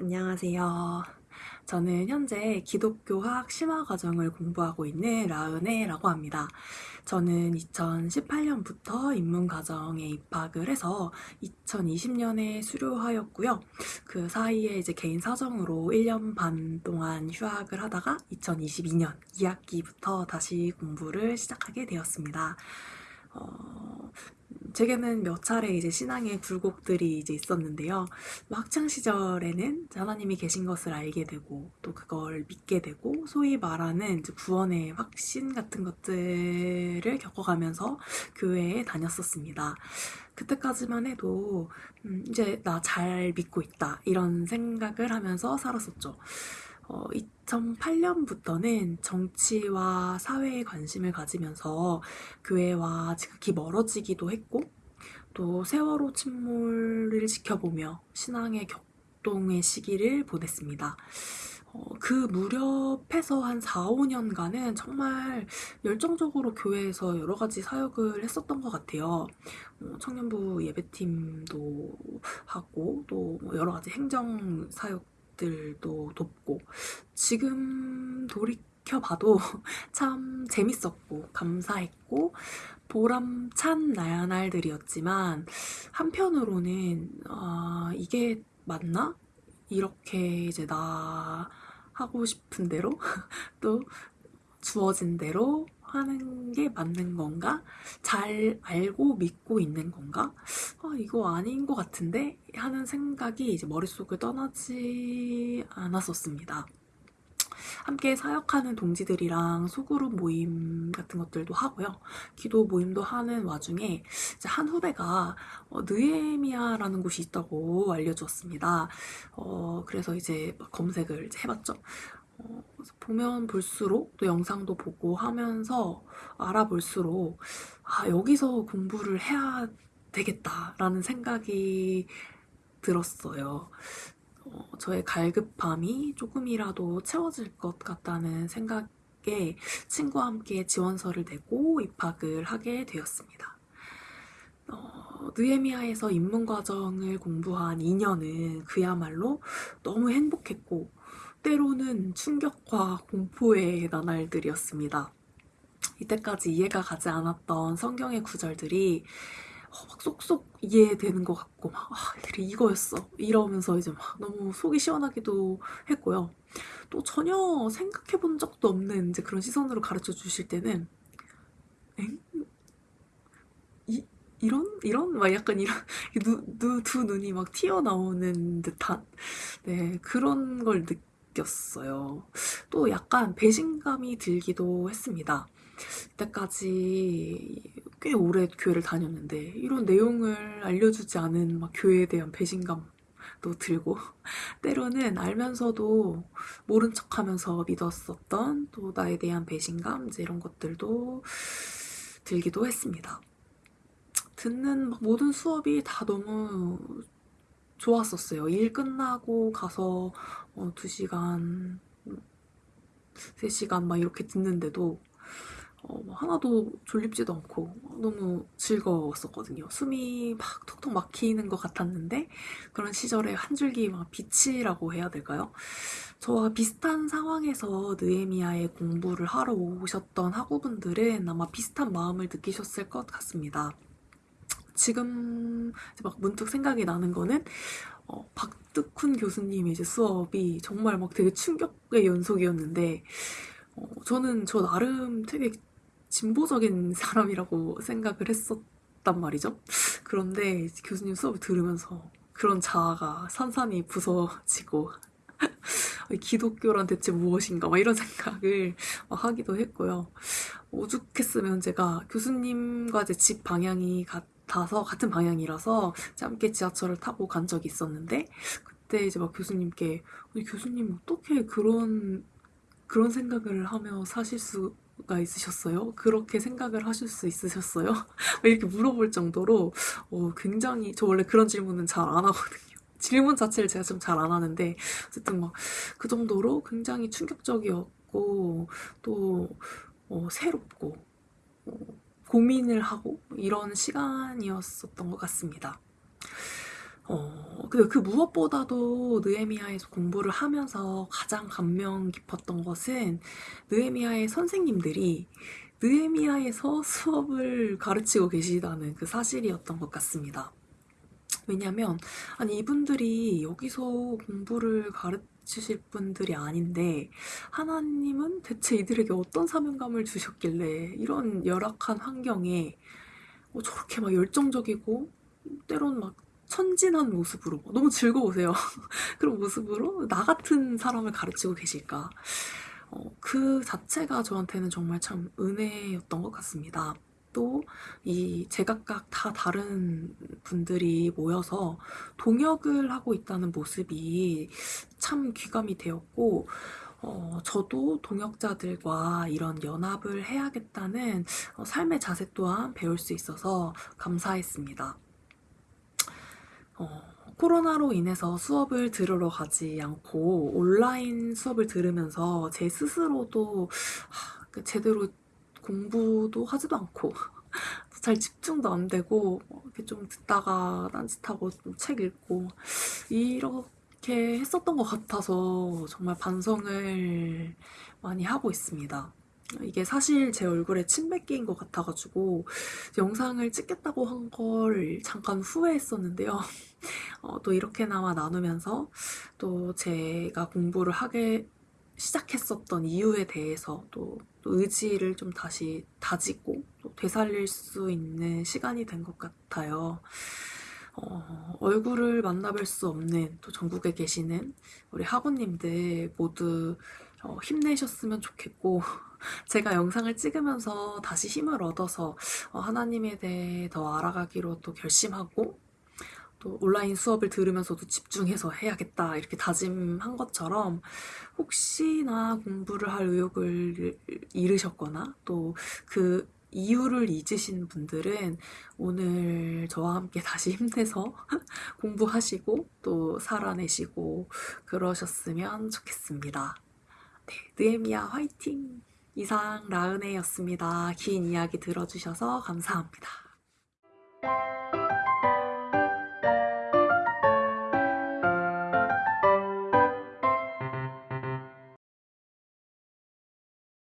안녕하세요. 저는 현재 기독교학 심화 과정을 공부하고 있는 라은혜라고 합니다. 저는 2018년부터 입문과정에 입학을 해서 2020년에 수료하였고요. 그 사이에 이제 개인 사정으로 1년 반 동안 휴학을 하다가 2022년 2학기부터 다시 공부를 시작하게 되었습니다. 어, 제게는 몇 차례 이제 신앙의 굴곡들이 이제 있었는데요. 학창 시절에는 하나님이 계신 것을 알게 되고 또 그걸 믿게 되고 소위 말하는 이제 구원의 확신 같은 것들을 겪어가면서 교회에 다녔었습니다. 그때까지만 해도 음, 이제 나 잘 믿고 있다 이런 생각을 하면서 살았었죠. 어, 2008년부터는 정치와 사회에 관심을 가지면서 교회와 지극히 멀어지기도 했고 또 세월호 침몰을 지켜보며 신앙의 격동의 시기를 보냈습니다. 어, 그 무렵에서 한 4, 5년간은 정말 열정적으로 교회에서 여러 가지 사역을 했었던 것 같아요. 어, 청년부 예배팀도 하고 또 여러 가지 행정 사역 것들도 돕고 지금 돌이켜봐도 참 재밌었고 감사했고 보람찬 나날들이었지만 한편으로는 아, 이게 맞나? 이렇게 이제 나 하고 싶은 대로 또 주어진 대로 하는 게 맞는 건가? 잘 알고 믿고 있는 건가? 아, 이거 아닌 것 같은데? 하는 생각이 이제 머릿속을 떠나지 않았었습니다. 함께 사역하는 동지들이랑 소그룹 모임 같은 것들도 하고요. 기도 모임도 하는 와중에 한 후배가 어, 느에미아라는 곳이 있다고 알려주었습니다. 어, 그래서 이제 검색을 이제 해봤죠. 어, 보면 볼수록 또 영상도 보고 하면서 알아볼수록 아 여기서 공부를 해야 되겠다라는 생각이 들었어요. 어, 저의 갈급함이 조금이라도 채워질 것 같다는 생각에 친구와 함께 지원서를 내고 입학을 하게 되었습니다. 어, 느에미아에서 입문과정을 공부한 2년은 그야말로 너무 행복했고 때로는 충격과 공포의 나날들이었습니다. 이때까지 이해가 가지 않았던 성경의 구절들이 어, 막 쏙쏙 이해되는 것 같고 막 아, 그래 이거였어 이러면서 이제 막 너무 속이 시원하기도 했고요. 또 전혀 생각해 본 적도 없는 이제 그런 시선으로 가르쳐 주실 때는 엥? 이, 이런? 이런? 막 약간 이런 누, 누, 두 눈이 막 튀어나오는 듯한 네 그런 걸 느꼈어요. 또 약간 배신감이 들기도 했습니다. 그때까지 꽤 오래 교회를 다녔는데 이런 내용을 알려주지 않은 막 교회에 대한 배신감도 들고 때로는 알면서도 모른 척하면서 믿었었던 또 나에 대한 배신감 이제 이런 것들도 들기도 했습니다. 듣는 모든 수업이 다 너무 좋았었어요. 일 끝나고 가서 어, 2시간, 3시간 막 이렇게 듣는데도 어, 뭐 하나도 졸립지도 않고 너무 즐거웠었거든요. 숨이 막 톡톡 막히는 것 같았는데 그런 시절에 한 줄기 막 빛이라고 해야 될까요? 저와 비슷한 상황에서 느에미아에 공부를 하러 오셨던 학우분들은 아마 비슷한 마음을 느끼셨을 것 같습니다. 지금 막 문득 생각이 나는 거는 어, 박득훈 교수님의 이제 수업이 정말 막 되게 충격의 연속이었는데 어, 저는 저 나름 되게 진보적인 사람이라고 생각을 했었단 말이죠. 그런데 교수님 수업을 들으면서 그런 자아가 산산이 부서지고 기독교란 대체 무엇인가 막 이런 생각을 하기도 했고요. 오죽했으면 제가 교수님과 제 집 방향이 같 같아서 같은 방향이라서 함께 지하철을 타고 간 적이 있었는데 그때 이제 막 교수님께 교수님 어떻게 그런 그런 생각을 하며 사실 수 가 있으셨어요? 그렇게 생각을 하실 수 있으셨어요? 이렇게 물어볼 정도로 어, 굉장히 저 원래 그런 질문은 잘 안 하거든요. 질문 자체를 제가 좀 잘 안 하는데 어쨌든 막 그 정도로 굉장히 충격적이었고 또 어, 새롭고 어, 고민을 하고 이런 시간이었었던 것 같습니다. 어, 근데 그 무엇보다도 느헤미야에서 공부를 하면서 가장 감명 깊었던 것은 느헤미야의 선생님들이 느헤미야에서 수업을 가르치고 계시다는 그 사실이었던 것 같습니다. 왜냐면 아니 이분들이 여기서 공부를 가르치실 분들이 아닌데 하나님은 대체 이들에게 어떤 사명감을 주셨길래 이런 열악한 환경에 어, 저렇게 막 열정적이고 때론 막 천진한 모습으로 너무 즐거우세요. 그런 모습으로 나 같은 사람을 가르치고 계실까? 어, 그 자체가 저한테는 정말 참 은혜였던 것 같습니다. 또 이 제각각 다 다른 분들이 모여서 동역을 하고 있다는 모습이 참 귀감이 되었고 어, 저도 동역자들과 이런 연합을 해야겠다는 어, 삶의 자세 또한 배울 수 있어서 감사했습니다. 어, 코로나로 인해서 수업을 들으러 가지 않고 온라인 수업을 들으면서 제 스스로도 하, 그 제대로 공부도 하지도 않고 잘 집중도 안 되고 뭐 이렇게 좀 듣다가 딴짓하고 좀책 읽고 이렇게 했었던 것 같아서 정말 반성을 많이 하고 있습니다. 이게 사실 제 얼굴에 침 뱉기인 것 같아가지고 영상을 찍겠다고 한 걸 잠깐 후회했었는데요. 어, 또 이렇게나마 나누면서 또 제가 공부를 하게 시작했었던 이유에 대해서 또, 또 의지를 좀 다시 다지고 또 되살릴 수 있는 시간이 된 것 같아요. 어, 얼굴을 만나뵐 수 없는 또 전국에 계시는 우리 학우님들 모두 어, 힘내셨으면 좋겠고 제가 영상을 찍으면서 다시 힘을 얻어서 어, 하나님에 대해 더 알아가기로 또 결심하고 또 온라인 수업을 들으면서도 집중해서 해야겠다 이렇게 다짐한 것처럼 혹시나 공부를 할 의욕을 잃으셨거나 또그 이유를 잊으신 분들은 오늘 저와 함께 다시 힘내서 공부하시고 또 살아내시고 그러셨으면 좋겠습니다. 네, 느에미야 화이팅! 이상 라은혜였습니다. 긴 이야기 들어주셔서 감사합니다.